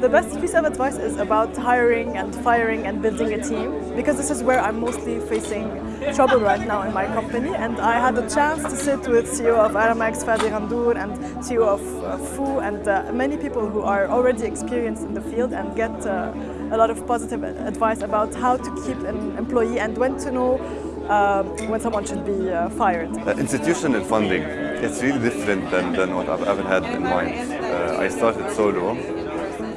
The best piece of advice is about hiring and firing and building a team because this is where I'm mostly facing trouble right now in my company and I had a chance to sit with CEO of Aramex, Fadi Ghandour and CEO of uh, FU and uh, many people who are already experienced in the field and get uh, a lot of positive advice about how to keep an employee and when to know uh, when someone should be uh, fired. Uh, institutional funding, it's really different than, than what I've ever had in mind. Uh, I started solo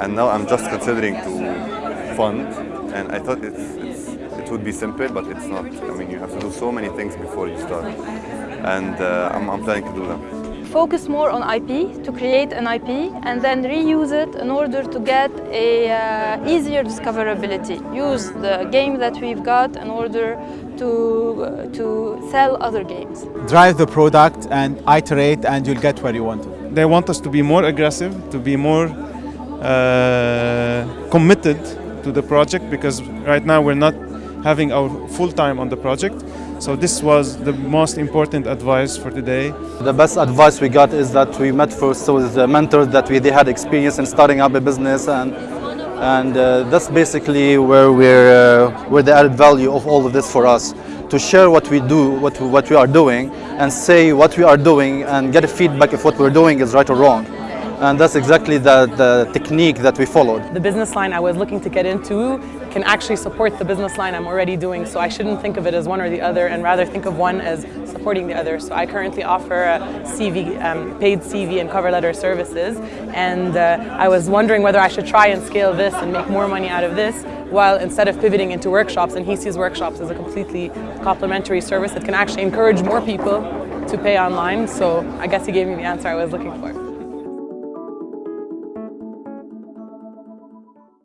and now I'm just considering to fund and I thought it's, it's, it would be simple but it's not. I mean you have to do so many things before you start and uh, I'm, I'm planning to do them focus more on IP, to create an IP and then reuse it in order to get a uh, easier discoverability. Use the game that we've got in order to, uh, to sell other games. Drive the product and iterate and you'll get where you want to. They want us to be more aggressive, to be more committed to the project because right now we're not having our full time on the project. So this was the most important advice for today. The best advice we got is that we met first with the mentors that we they had experience in starting up a business and and uh, that's basically where we're uh, where the added value of all of this for us to share what we do, what what we are doing, and say what we are doing and get a feedback if what we're doing is right or wrong and that's exactly the, the technique that we followed. The business line I was looking to get into can actually support the business line I'm already doing, so I shouldn't think of it as one or the other and rather think of one as supporting the other. So I currently offer CV, um, paid CV and cover letter services, and uh, I was wondering whether I should try and scale this and make more money out of this, while instead of pivoting into workshops, and he sees workshops as a completely complementary service that can actually encourage more people to pay online, so I guess he gave me the answer I was looking for.